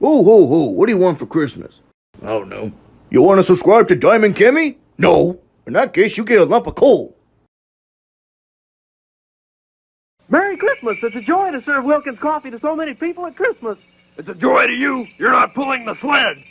Ho, ho, ho, what do you want for Christmas? I don't know. You want to subscribe to Diamond Kimmy? No. In that case, you get a lump of coal. Merry Christmas! It's a joy to serve Wilkins coffee to so many people at Christmas. It's a joy to you. You're not pulling the sled.